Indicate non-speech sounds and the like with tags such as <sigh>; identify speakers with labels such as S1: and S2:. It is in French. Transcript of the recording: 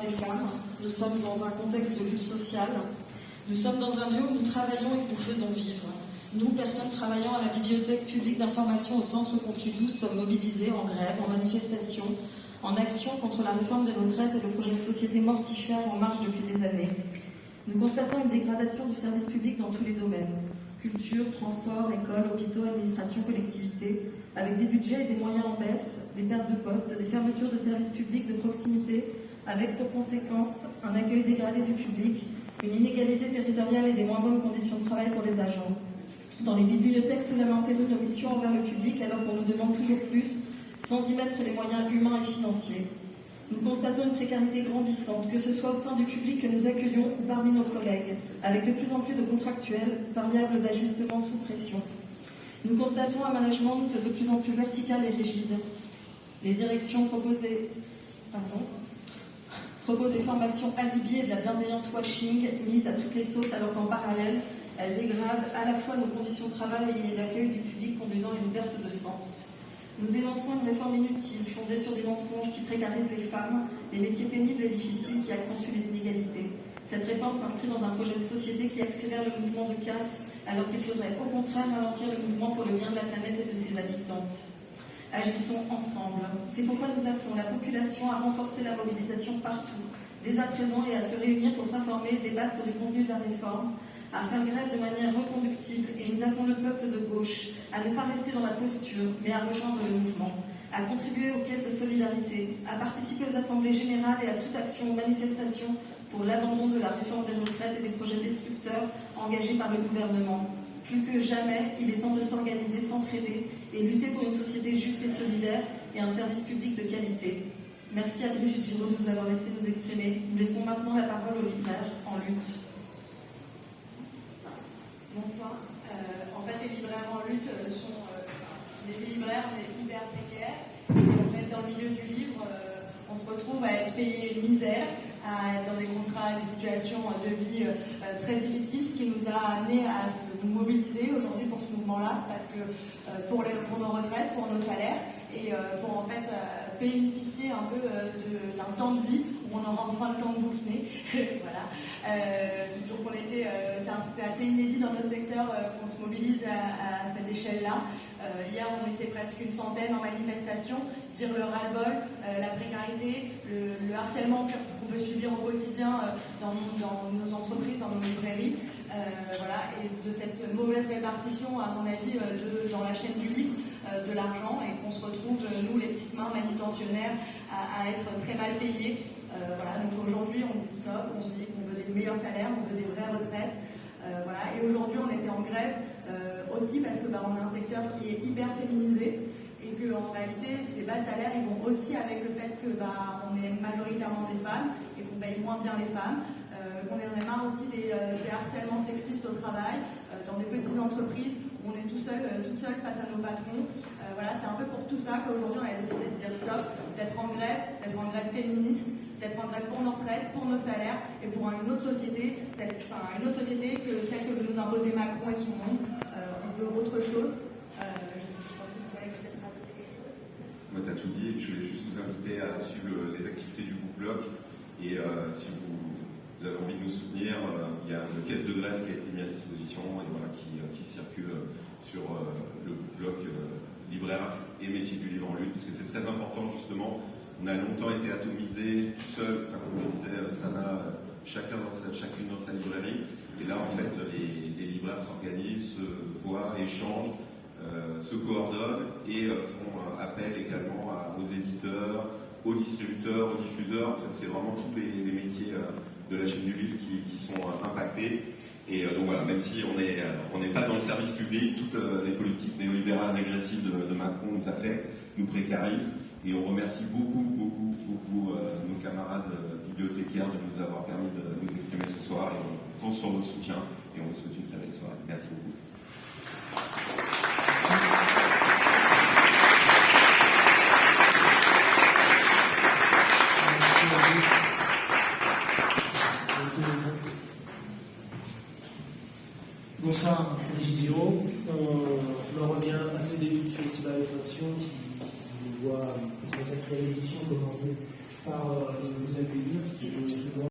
S1: des femmes. Nous sommes dans un contexte de lutte sociale. Nous sommes dans un lieu où nous travaillons et que nous faisons vivre. Nous, personnes travaillant à la bibliothèque publique d'information au centre Pompidou, sommes mobilisés en grève, en manifestation, en action contre la réforme des retraites et le projet de société mortifère en marche depuis des années. Nous constatons une dégradation du service public dans tous les domaines culture, transport, école, hôpitaux, administration, collectivité, avec des budgets et des moyens en baisse, des pertes de postes, des fermetures de services publics de proximité, avec pour conséquence un accueil dégradé du public, une inégalité territoriale et des moins bonnes conditions de travail pour les agents. Dans les bibliothèques, cela péril nos missions envers le public alors qu'on nous demande toujours plus, sans y mettre les moyens humains et financiers. Nous constatons une précarité grandissante, que ce soit au sein du public que nous accueillons ou parmi nos collègues, avec de plus en plus de contractuels, variables d'ajustement sous pression. Nous constatons un management de plus en plus vertical et rigide. Les directions proposent des, pardon, proposent des formations alibiées de la bienveillance washing mise à toutes les sauces alors qu'en parallèle, elles dégradent à la fois nos conditions de travail et l'accueil du public conduisant à une perte de sens. Nous dénonçons une réforme inutile, fondée sur des mensonges qui précarisent les femmes, les métiers pénibles et difficiles qui accentuent les inégalités. Cette réforme s'inscrit dans un projet de société qui accélère le mouvement de casse, alors qu'il faudrait au contraire ralentir le mouvement pour le bien de la planète et de ses habitantes. Agissons ensemble. C'est pourquoi nous appelons la population à renforcer la mobilisation partout, dès à présent, et à se réunir pour s'informer débattre du contenu de la réforme, à faire grève de manière reconductible et nous appelons le peuple de gauche à ne pas rester dans la posture, mais à rejoindre le mouvement, à contribuer aux caisses de solidarité, à participer aux assemblées générales et à toute action ou manifestation pour l'abandon de la réforme des retraites et des projets destructeurs engagés par le gouvernement. Plus que jamais, il est temps de s'organiser, et lutter pour une société juste et solidaire et un service public de qualité. Merci à Brigitte Giraud de nous avoir laissé nous exprimer. Nous laissons maintenant la parole aux libraires en lutte.
S2: Bonsoir. Euh, en fait, les libraires en lutte euh, sont euh, des libraires, mais hyper précaires. En fait, dans le milieu du livre, euh, on se retrouve à être payé une misère, à être dans des contrats, des situations de vie euh, très difficiles, ce qui nous a amené à mobiliser aujourd'hui pour ce mouvement-là, parce que euh, pour, nos retraites, pour nos salaires, et pour en fait bénéficier un peu d'un temps de vie où on aura enfin le temps de bouquiner. <laughs> voilà. Euh, donc on était, euh, c'est assez inédit dans notre secteur euh, qu'on se mobilise à, cette échelle-là. hier, on était presque une centaine en manifestation. Dire le ras-le-bol, la précarité, le, le harcèlement qu'on peut subir au quotidien dans, dans, nos entreprises, dans nos librairies. De cette mauvaise répartition, à mon avis, de, dans la chaîne du livre, de l'argent et qu'on se retrouve, nous, les petites mains manutentionnaires, à, à être très mal payés. Euh, voilà, donc aujourd'hui, on dit stop, on dit qu'on veut des meilleurs salaires, on veut des vraies retraites. Euh, voilà. Et aujourd'hui, on était en grève euh, aussi parce que bah, on a un secteur qui est hyper féminisé et que en réalité, ces bas salaires, ils vont aussi avec le fait que bah, on est majoritairement des femmes et qu'on paye moins bien les femmes. Euh, on en a marre aussi euh, harcèlements sexistes au travail, euh, dans des petites entreprises où on est tout seul, toute seule face à nos patrons. voilà, c'est un peu pour tout ça qu'aujourd'hui on a décidé de dire stop, d'être en grève, d'être en grève féministe, d'être en grève pour nos retraites, pour nos salaires et pour une autre société, cette, une autre société que celle que veut nous imposer Macron et son monde. Euh, on veut autre chose. Euh, je pense que vous allez peut-être rajouter.
S3: Moi, tu as tout dit. Je voulais juste vous inviter à suivre les activités du groupe Bloc. Et euh, si vous, vous, avez envie de nous soutenir, euh, il y a une caisse de grève qui a été mise à disposition et euh, qui circule sur euh, le groupe Bloc libraire et métier du livre en lutte, parce que c'est très important justement on a longtemps été atomisés, tout seul, enfin, comme je disais, Sana, chacun dans sa, chacune dans sa librairie. Et là, en fait, les, libraires s'organisent, se voient, échangent, se coordonnent et font appel également aux éditeurs, aux distributeurs, aux diffuseurs. En fait, c'est vraiment tous les, métiers euh, de la chaîne du livre qui, sont euh, impactés. Et euh, donc voilà, même si on n'est pas dans le service public, toutes les politiques néolibérales régressives de, Macron nous affectent, nous précarisent. Et on remercie beaucoup, beaucoup, beaucoup nos camarades bibliothécaires de nous avoir permis de nous exprimer ce soir. Et on compte sur votre soutien et on vous souhaite une très belle soirée. Merci beaucoup.
S4: Bonsoir, Brigitte Giraud. On, revient à ce début du Festival de qui voit cette quatrième édition commencer par euh, nos accueillis